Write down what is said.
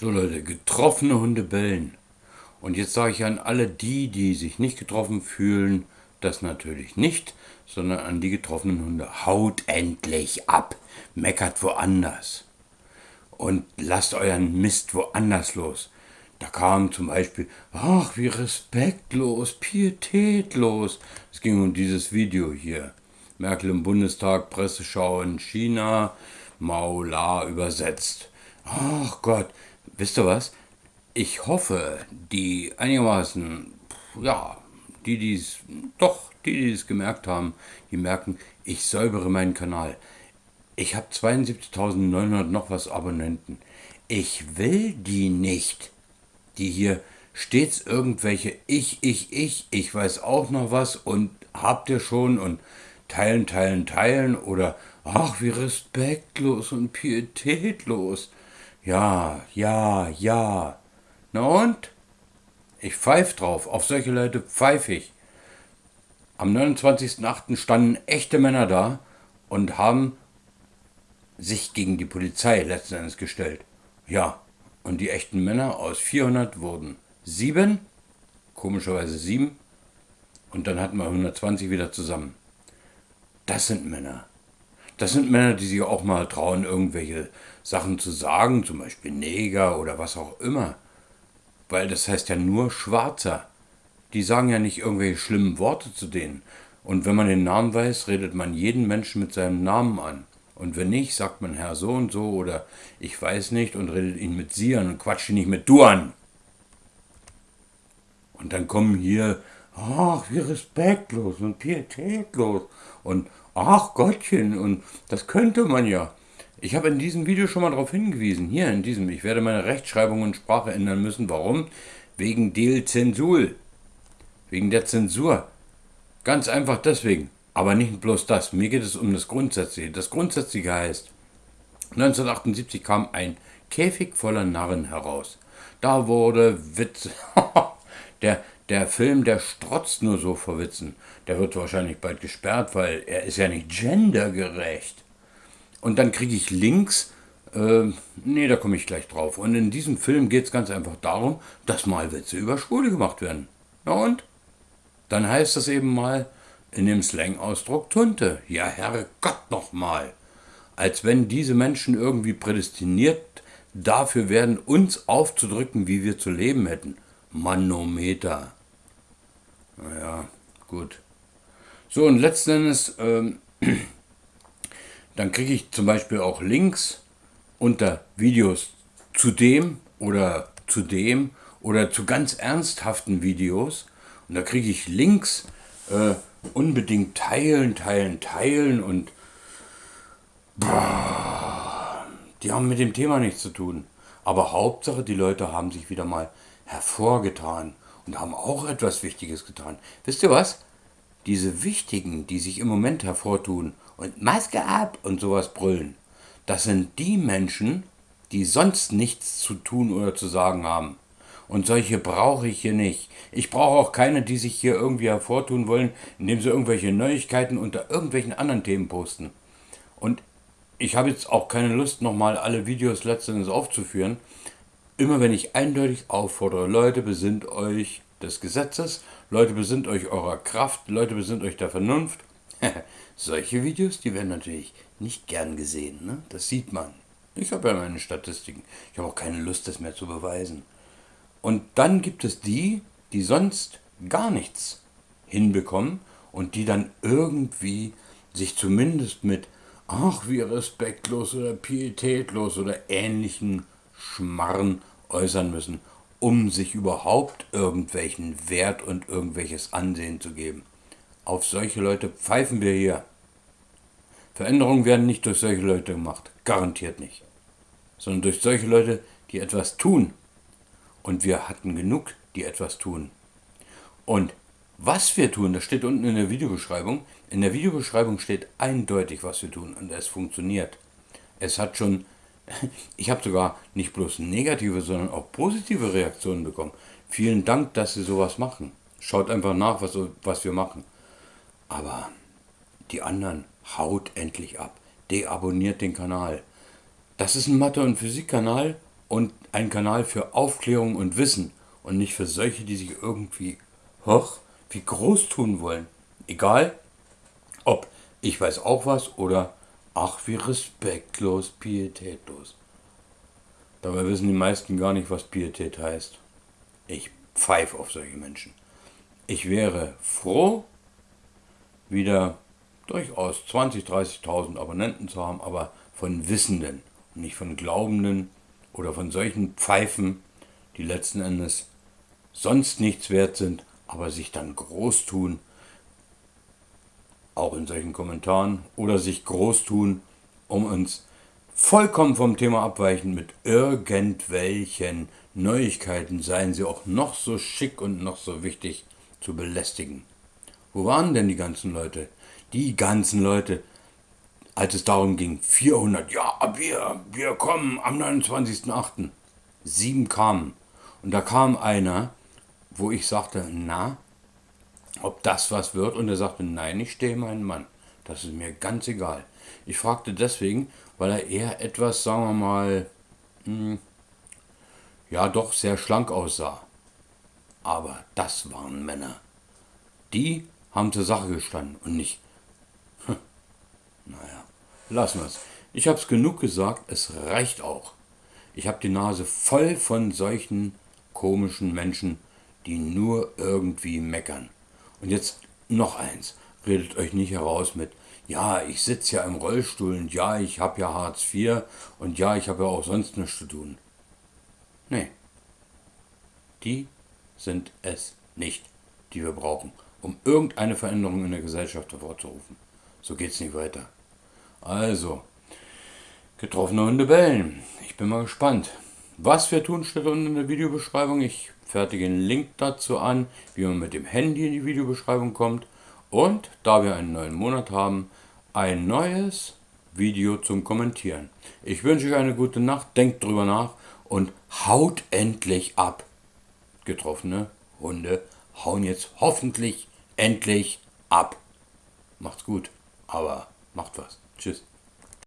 So Leute, getroffene Hunde bellen. Und jetzt sage ich an alle die, die sich nicht getroffen fühlen, das natürlich nicht, sondern an die getroffenen Hunde. Haut endlich ab, meckert woanders. Und lasst euren Mist woanders los. Da kam zum Beispiel, ach, wie respektlos, pietätlos. Es ging um dieses Video hier. Merkel im Bundestag, Presseschau in China, Maula übersetzt. Ach Gott, wisst ihr was? Ich hoffe, die einigermaßen, ja, die, die es, doch, die, die es gemerkt haben, die merken, ich säubere meinen Kanal. Ich habe 72.900 noch was Abonnenten. Ich will die nicht, die hier stets irgendwelche ich, ich, ich, ich weiß auch noch was und habt ihr schon und teilen, teilen, teilen oder ach, wie respektlos und pietätlos. Ja, ja, ja. Na und? Ich pfeif drauf, auf solche Leute pfeif ich. Am 29.08. standen echte Männer da und haben sich gegen die Polizei letzten Endes gestellt. Ja, und die echten Männer aus 400 wurden sieben, komischerweise sieben, und dann hatten wir 120 wieder zusammen. Das sind Männer. Das sind Männer, die sich auch mal trauen, irgendwelche Sachen zu sagen, zum Beispiel Neger oder was auch immer. Weil das heißt ja nur Schwarzer. Die sagen ja nicht irgendwelche schlimmen Worte zu denen. Und wenn man den Namen weiß, redet man jeden Menschen mit seinem Namen an. Und wenn nicht, sagt man Herr so und so oder ich weiß nicht und redet ihn mit Sie an und quatscht ihn nicht mit Du an. Und dann kommen hier, ach, wie respektlos und pietätlos und ach Gottchen, und das könnte man ja. Ich habe in diesem Video schon mal darauf hingewiesen, hier in diesem, ich werde meine Rechtschreibung und Sprache ändern müssen. Warum? Wegen Del Zensur. Wegen der Zensur. Ganz einfach deswegen. Aber nicht bloß das. Mir geht es um das Grundsätzliche. Das Grundsätzliche heißt, 1978 kam ein Käfig voller Narren heraus. Da wurde Witz. der, der Film, der strotzt nur so vor Witzen. Der wird wahrscheinlich bald gesperrt, weil er ist ja nicht gendergerecht. Und dann kriege ich Links, äh, nee, da komme ich gleich drauf. Und in diesem Film geht es ganz einfach darum, dass mal Witze über Schwule gemacht werden. Na und? Dann heißt das eben mal in dem Slang-Ausdruck Tunte. Ja, Herrgott nochmal. Als wenn diese Menschen irgendwie prädestiniert dafür werden, uns aufzudrücken, wie wir zu leben hätten. Manometer. Naja, gut. So, und letzten Endes, ähm, dann kriege ich zum Beispiel auch Links unter Videos zu dem oder zu dem oder zu ganz ernsthaften Videos. Und da kriege ich Links, äh, unbedingt teilen, teilen, teilen und boah, die haben mit dem Thema nichts zu tun. Aber Hauptsache, die Leute haben sich wieder mal hervorgetan und haben auch etwas Wichtiges getan. Wisst ihr was? Diese Wichtigen, die sich im Moment hervortun und Maske ab und sowas brüllen, das sind die Menschen, die sonst nichts zu tun oder zu sagen haben. Und solche brauche ich hier nicht. Ich brauche auch keine, die sich hier irgendwie hervortun wollen, indem sie irgendwelche Neuigkeiten unter irgendwelchen anderen Themen posten. Und ich habe jetzt auch keine Lust, nochmal alle Videos letztendlich aufzuführen, immer wenn ich eindeutig auffordere, Leute, besinnt euch des Gesetzes, Leute, besinnt euch eurer Kraft, Leute, besinnt euch der Vernunft. Solche Videos, die werden natürlich nicht gern gesehen, ne? das sieht man. Ich habe ja meine Statistiken. Ich habe auch keine Lust, das mehr zu beweisen. Und dann gibt es die, die sonst gar nichts hinbekommen und die dann irgendwie sich zumindest mit ach, wie respektlos oder pietätlos oder ähnlichen Schmarren äußern müssen, um sich überhaupt irgendwelchen Wert und irgendwelches Ansehen zu geben. Auf solche Leute pfeifen wir hier. Veränderungen werden nicht durch solche Leute gemacht, garantiert nicht, sondern durch solche Leute, die etwas tun. Und wir hatten genug, die etwas tun. Und was wir tun, das steht unten in der Videobeschreibung. In der Videobeschreibung steht eindeutig, was wir tun und es funktioniert. Es hat schon ich habe sogar nicht bloß negative, sondern auch positive Reaktionen bekommen. Vielen Dank, dass Sie sowas machen. Schaut einfach nach, was, was wir machen. Aber die anderen, haut endlich ab. Deabonniert den Kanal. Das ist ein Mathe- und Physikkanal und ein Kanal für Aufklärung und Wissen und nicht für solche, die sich irgendwie hoch wie groß tun wollen. Egal, ob ich weiß auch was oder ach wie respektlos, pietätlos. Dabei wissen die meisten gar nicht, was Pietät heißt. Ich pfeife auf solche Menschen. Ich wäre froh, wieder durchaus 20.000, 30.000 Abonnenten zu haben, aber von Wissenden nicht von Glaubenden oder von solchen Pfeifen, die letzten Endes sonst nichts wert sind, aber sich dann groß tun, auch in solchen Kommentaren, oder sich groß tun, um uns vollkommen vom Thema abweichen mit irgendwelchen Neuigkeiten, seien sie auch noch so schick und noch so wichtig, zu belästigen. Wo waren denn die ganzen Leute? Die ganzen Leute, als es darum ging, 400, ja, wir, wir kommen am 29.08. Sieben kamen. Und da kam einer, wo ich sagte, na, ob das was wird? Und er sagte, nein, ich stehe meinen Mann. Das ist mir ganz egal. Ich fragte deswegen, weil er eher etwas, sagen wir mal, hm, ja doch sehr schlank aussah. Aber das waren Männer. Die haben zur Sache gestanden und nicht. Hm, naja, lassen wir es. Ich habe es genug gesagt, es reicht auch. Ich habe die Nase voll von solchen komischen Menschen, die nur irgendwie meckern. Und jetzt noch eins. Redet euch nicht heraus mit, ja, ich sitze ja im Rollstuhl und ja, ich habe ja Hartz IV und ja, ich habe ja auch sonst nichts zu tun. Nee. Die sind es nicht, die wir brauchen, um irgendeine Veränderung in der Gesellschaft hervorzurufen. So geht's nicht weiter. Also, getroffene Hunde bellen. Ich bin mal gespannt. Was wir tun, steht unten in der Videobeschreibung. Ich fertige einen Link dazu an, wie man mit dem Handy in die Videobeschreibung kommt. Und da wir einen neuen Monat haben, ein neues Video zum Kommentieren. Ich wünsche euch eine gute Nacht, denkt drüber nach und haut endlich ab. Getroffene Hunde hauen jetzt hoffentlich endlich ab. Macht's gut, aber macht was. Tschüss.